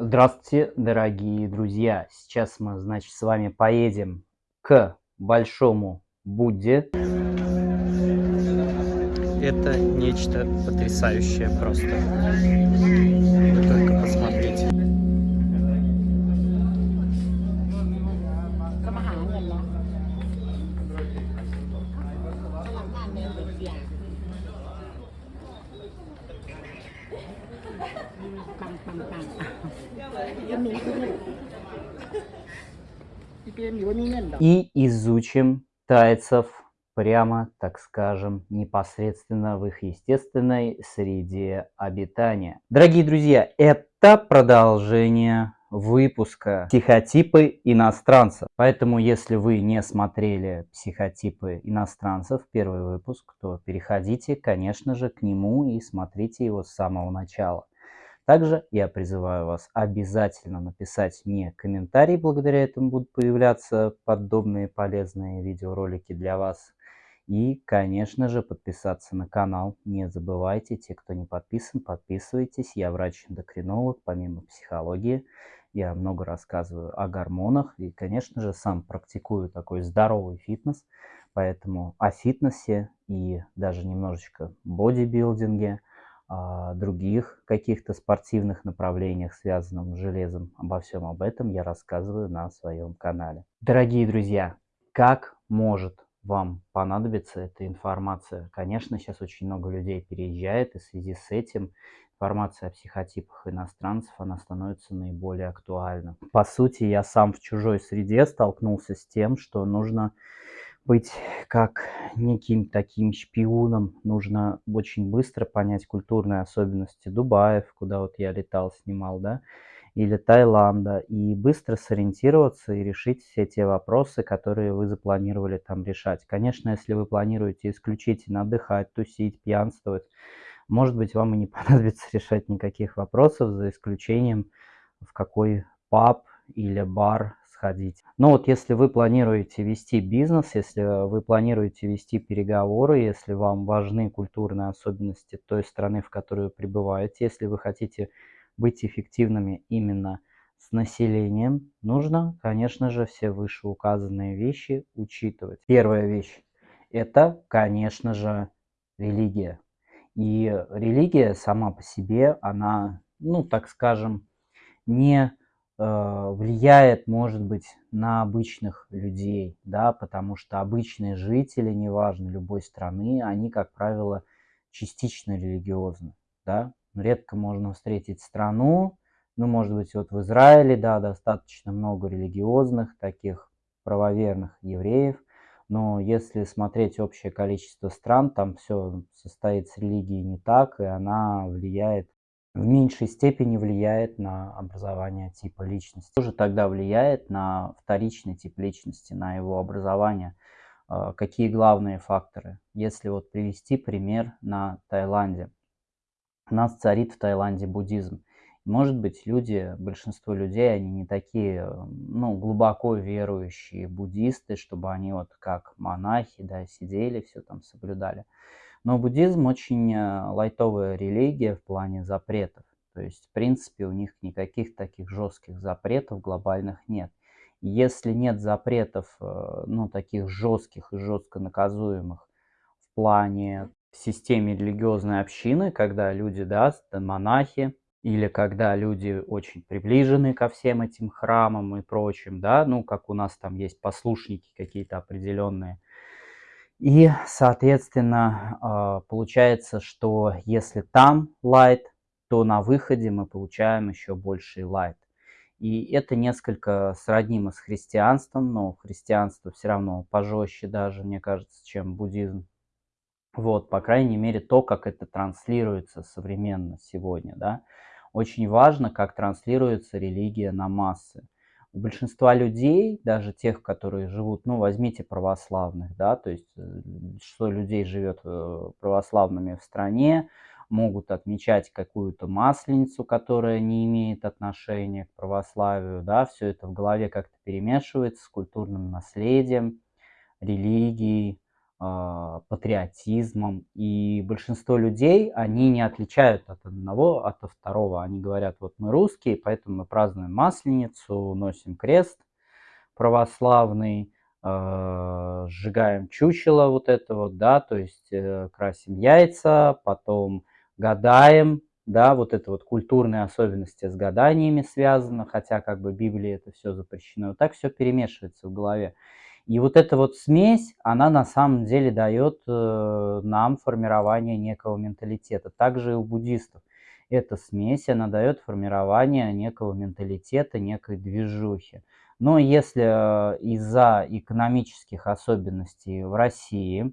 Здравствуйте, дорогие друзья! Сейчас мы, значит, с вами поедем к Большому Будде. Это нечто потрясающее просто. Вы только посмотрите. И изучим тайцев прямо, так скажем, непосредственно в их естественной среде обитания. Дорогие друзья, это продолжение выпуска «Психотипы иностранцев». Поэтому, если вы не смотрели «Психотипы иностранцев», первый выпуск, то переходите, конечно же, к нему и смотрите его с самого начала. Также я призываю вас обязательно написать мне комментарий, благодаря этому будут появляться подобные полезные видеоролики для вас. И, конечно же, подписаться на канал. Не забывайте, те, кто не подписан, подписывайтесь. Я врач-эндокринолог, помимо психологии. Я много рассказываю о гормонах и, конечно же, сам практикую такой здоровый фитнес. Поэтому о фитнесе и даже немножечко бодибилдинге – других каких-то спортивных направлениях, связанных с железом. Обо всем об этом я рассказываю на своем канале. Дорогие друзья, как может вам понадобиться эта информация? Конечно, сейчас очень много людей переезжает, и в связи с этим информация о психотипах иностранцев, она становится наиболее актуальна. По сути, я сам в чужой среде столкнулся с тем, что нужно быть как неким таким шпионом. Нужно очень быстро понять культурные особенности Дубаев, куда вот я летал, снимал, да, или Таиланда, и быстро сориентироваться и решить все те вопросы, которые вы запланировали там решать. Конечно, если вы планируете исключительно отдыхать, тусить, пьянствовать, может быть, вам и не понадобится решать никаких вопросов, за исключением в какой паб или бар сходить. Но вот если вы планируете вести бизнес, если вы планируете вести переговоры, если вам важны культурные особенности той страны, в которой вы пребываете, если вы хотите быть эффективными именно с населением, нужно, конечно же, все вышеуказанные вещи учитывать. Первая вещь – это, конечно же, религия. И религия сама по себе, она, ну, так скажем, не Э, влияет, может быть, на обычных людей, да, потому что обычные жители, неважно, любой страны, они, как правило, частично религиозны, да. Редко можно встретить страну, ну, может быть, вот в Израиле, да, достаточно много религиозных, таких правоверных евреев, но если смотреть общее количество стран, там все состоит с религией не так, и она влияет в меньшей степени влияет на образование типа личности. Тоже тогда влияет на вторичный тип личности, на его образование. А, какие главные факторы? Если вот привести пример на Таиланде. У нас царит в Таиланде буддизм. Может быть, люди, большинство людей, они не такие, ну, глубоко верующие буддисты, чтобы они вот как монахи, да, сидели, все там соблюдали. Но буддизм очень э, лайтовая религия в плане запретов. То есть, в принципе, у них никаких таких жестких запретов глобальных нет. Если нет запретов, э, ну, таких жестких и жестко наказуемых в плане в системе религиозной общины, когда люди, да, монахи, или когда люди очень приближены ко всем этим храмам и прочим, да, ну, как у нас там есть послушники какие-то определенные, и, соответственно, а, получается, что если там light, то на выходе мы получаем еще больший light. И это несколько сроднимо с христианством, но христианство все равно пожестче даже, мне кажется, чем буддизм. Вот, по крайней мере, то, как это транслируется современно сегодня, да. Очень важно, как транслируется религия на массы у большинства людей, даже тех, которые живут, ну, возьмите православных, да, то есть э, что людей живет э, православными в стране, могут отмечать какую-то масленицу, которая не имеет отношения к православию, да, все это в голове как-то перемешивается с культурным наследием, религией, патриотизмом. И большинство людей, они не отличают от одного, от второго. Они говорят, вот мы русские, поэтому мы празднуем Масленицу, носим крест православный, э, сжигаем чучело вот это вот, да, то есть э, красим яйца, потом гадаем, да, вот это вот культурные особенности с гаданиями связано, хотя как бы Библии это все запрещено. Вот так все перемешивается в голове. И вот эта вот смесь, она на самом деле дает э, нам формирование некого менталитета. Также и у буддистов. Эта смесь, она дает формирование некого менталитета, некой движухи. Но если э, из-за экономических особенностей в России,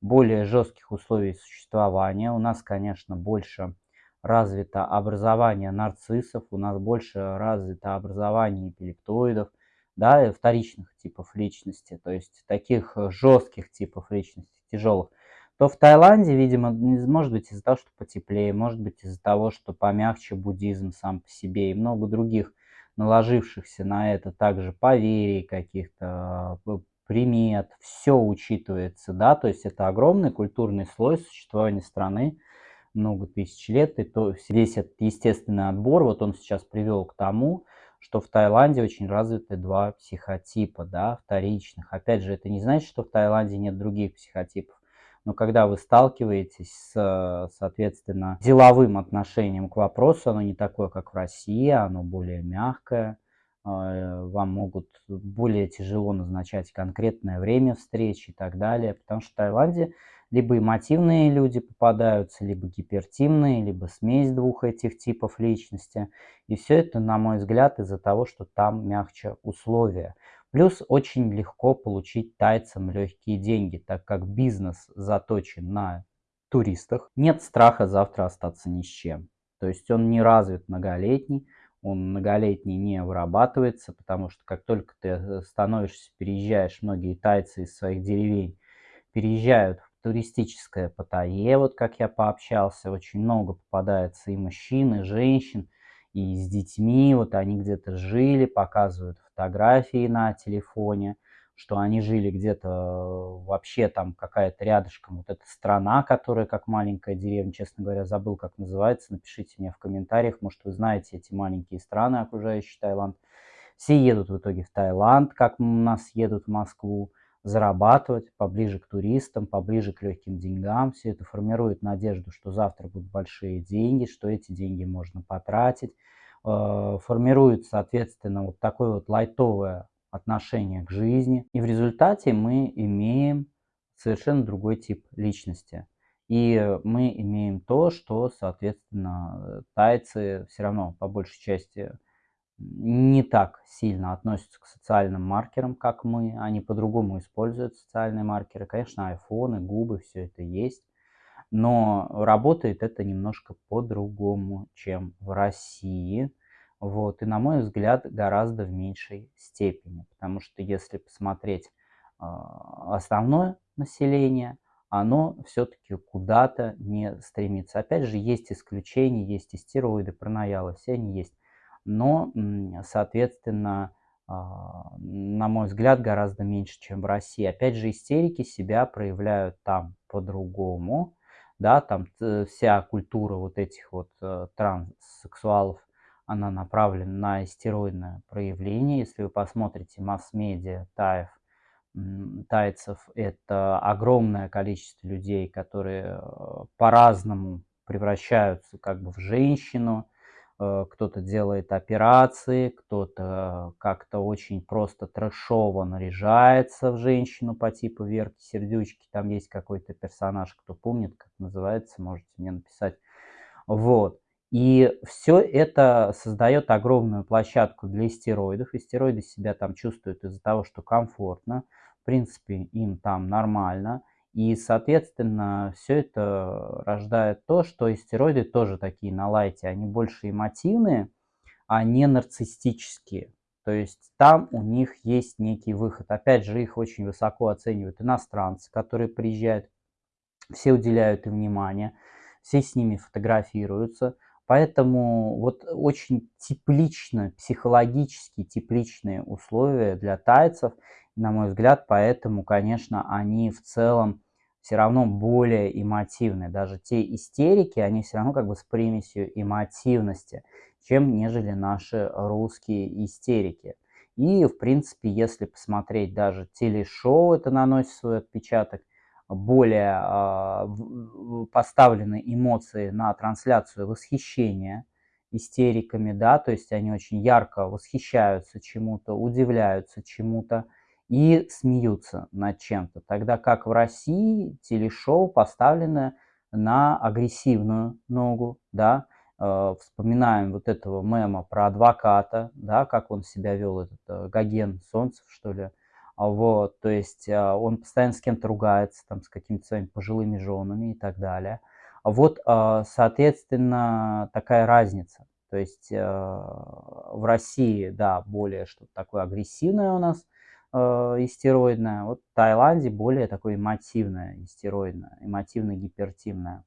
более жестких условий существования, у нас, конечно, больше развито образование нарциссов, у нас больше развито образование интеллектоидов, да, вторичных типов личности, то есть таких э, жестких типов личности, тяжелых, то в Таиланде, видимо, может быть из-за того, что потеплее, может быть из-за того, что помягче буддизм сам по себе и много других наложившихся на это также поверий каких-то, примет, все учитывается, да, то есть это огромный культурный слой существования страны, много тысяч лет, и то весь этот естественный отбор, вот он сейчас привел к тому, что в Таиланде очень развиты два психотипа, да, вторичных. Опять же, это не значит, что в Таиланде нет других психотипов. Но когда вы сталкиваетесь с, соответственно, деловым отношением к вопросу, оно не такое, как в России, оно более мягкое, вам могут более тяжело назначать конкретное время встречи и так далее, потому что в Таиланде либо эмотивные люди попадаются, либо гипертимные, либо смесь двух этих типов личности. И все это, на мой взгляд, из-за того, что там мягче условия. Плюс очень легко получить тайцам легкие деньги, так как бизнес заточен на туристах. Нет страха завтра остаться ни с чем. То есть он не развит многолетний, он многолетний не вырабатывается, потому что как только ты э, становишься, переезжаешь, многие тайцы из своих деревень переезжают в туристическое Паттайе, вот как я пообщался, очень много попадается и мужчин, и женщин, и с детьми, вот они где-то жили, показывают фотографии на телефоне, что они жили где-то э, вообще там какая-то рядышком, вот эта страна, которая как маленькая деревня, честно говоря, забыл, как называется, напишите мне в комментариях, может вы знаете эти маленькие страны, окружающие Таиланд. Все едут в итоге в Таиланд, как у нас едут в Москву, зарабатывать поближе к туристам, поближе к легким деньгам. Все это формирует надежду, что завтра будут большие деньги, что эти деньги можно потратить. Э, формирует, соответственно, вот такое вот лайтовое отношение к жизни. И в результате мы имеем совершенно другой тип личности. И мы имеем то, что, соответственно, тайцы все равно по большей части не так сильно относятся к социальным маркерам, как мы. Они по-другому используют социальные маркеры. Конечно, айфоны, губы, все это есть. Но работает это немножко по-другому, чем в России. Вот. И, на мой взгляд, гораздо в меньшей степени. Потому что если посмотреть э, основное население, оно все-таки куда-то не стремится. Опять же, есть исключения, есть и стероиды, пронаялы, все они есть но, соответственно, а, на мой взгляд, гораздо меньше, чем в России. Опять же, истерики себя проявляют там по-другому, да, там вся культура вот этих вот э, транссексуалов, она направлена на истероидное проявление. Если вы посмотрите масс-медиа таев, тайцев, это огромное количество людей, которые э, по-разному превращаются как бы в женщину, Э, кто-то делает операции, кто-то как-то очень просто трэшово наряжается в женщину по типу Верки Сердючки. Там есть какой-то персонаж, кто помнит, как называется, можете мне написать. Вот. И все это создает огромную площадку для стероидов. И стероиды себя там чувствуют из-за того, что комфортно. В принципе, им там нормально. И, соответственно, все это рождает то, что стероиды тоже такие на лайте, они больше эмотивные, а не нарциссические. То есть там у них есть некий выход. Опять же, их очень высоко оценивают иностранцы, которые приезжают, все уделяют им внимание, все с ними фотографируются. Поэтому вот очень теплично, психологически тепличные условия для тайцев, на мой взгляд, поэтому, конечно, они в целом все равно более эмотивны. Даже те истерики, они все равно как бы с примесью эмотивности, чем нежели наши русские истерики. И, в принципе, если посмотреть даже телешоу, это наносит свой отпечаток, более э, поставлены эмоции на трансляцию восхищения истериками, да, то есть они очень ярко восхищаются чему-то, удивляются чему-то и смеются над чем-то. Тогда как в России телешоу поставлено на агрессивную ногу, да, э, вспоминаем вот этого мема про адвоката, да, как он себя вел, этот э, Гоген Солнцев, что ли, а вот, то есть а, он постоянно с кем-то ругается, там, с какими-то своими пожилыми женами и так далее. А вот, соответственно, такая разница. То есть в России, да, более что-то такое агрессивное у нас, истероидное. Вот в Таиланде более такое эмотивное, истероидное, эмотивно-гипертивное.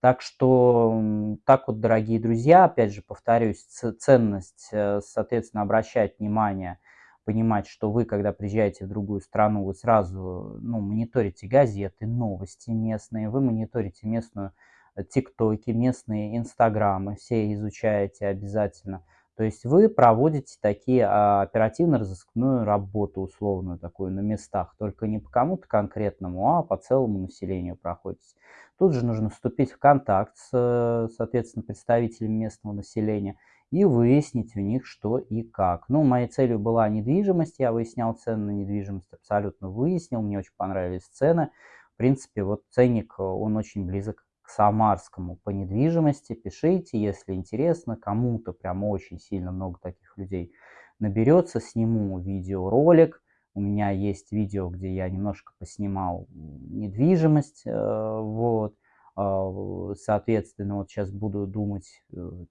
Так что, так вот, дорогие друзья, опять же, повторюсь, ценность, э, соответственно, обращать внимание – понимать, что вы, когда приезжаете в другую страну, вы сразу ну, мониторите газеты, новости местные, вы мониторите местную э, тиктоки, местные инстаграмы, все изучаете обязательно. То есть вы проводите такие а, оперативно-розыскную работу условную такую на местах, только не по кому-то конкретному, а по целому населению проходите. Тут же нужно вступить в контакт с, соответственно, представителями местного населения и выяснить у них что и как. Ну, моей целью была недвижимость, я выяснял цены на недвижимость, абсолютно выяснил, мне очень понравились цены. В принципе, вот ценник, э, он очень близок к Самарскому по недвижимости. Пишите, если интересно, кому-то прям очень сильно много таких людей наберется, сниму видеоролик. У меня есть видео, где я немножко поснимал недвижимость, э, вот. А, соответственно, вот сейчас буду думать,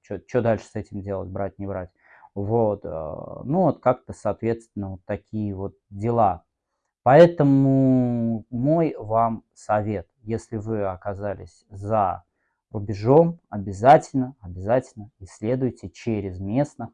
что э, дальше с этим делать, брать, не брать. Вот, а, ну вот как-то, соответственно, вот такие вот дела. Поэтому мой вам совет, если вы оказались за рубежом, обязательно, обязательно исследуйте через местных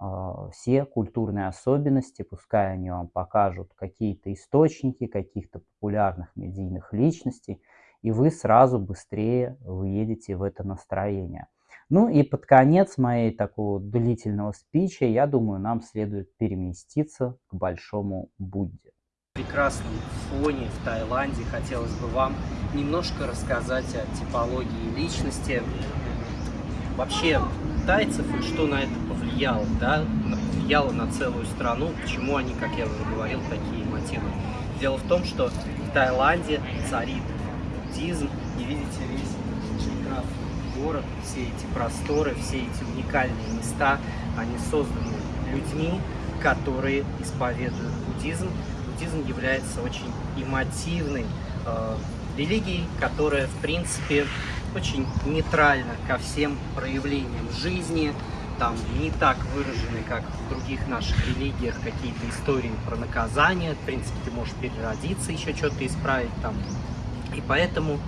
э, все культурные особенности, пускай они вам покажут какие-то источники каких-то популярных медийных личностей, и вы сразу быстрее выедете в это настроение. Ну и под конец моей такого длительного спича, я думаю, нам следует переместиться к Большому Будде. В прекрасном фоне в Таиланде хотелось бы вам немножко рассказать о типологии личности, вообще тайцев и что на это повлияло, да, повлияло на целую страну, почему они, как я уже говорил, такие мотивы. Дело в том, что в Таиланде царит буддизм, и видите весь Чайкраф город, все эти просторы, все эти уникальные места, они созданы людьми, которые исповедуют буддизм. Буддизм является очень эмотивной э, религией, которая, в принципе, очень нейтральна ко всем проявлениям жизни, там не так выражены, как в других наших религиях, какие-то истории про наказание. В принципе, ты можешь переродиться, еще что-то исправить, там и поэтому,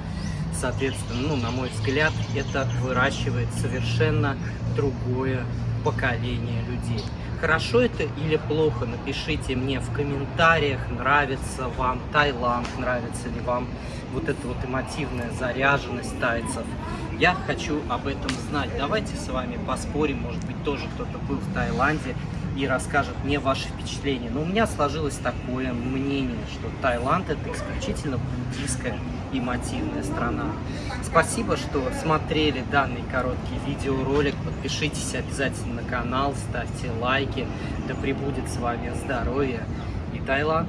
соответственно, ну, на мой взгляд, это выращивает совершенно другое поколение людей. Хорошо это или плохо, напишите мне в комментариях, нравится вам Таиланд, нравится ли вам вот эта вот эмотивная заряженность тайцев. Я хочу об этом знать. Давайте с вами поспорим, может быть, тоже кто-то был в Таиланде и расскажет мне ваши впечатления. Но у меня сложилось такое мнение, что Таиланд это исключительно буддийская и мотивная страна. Спасибо, что смотрели данный короткий видеоролик. Подпишитесь обязательно на канал, ставьте лайки. Да пребудет с вами здоровье и Таиланд.